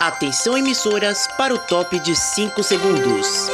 Atenção emissoras para o top de 5 segundos.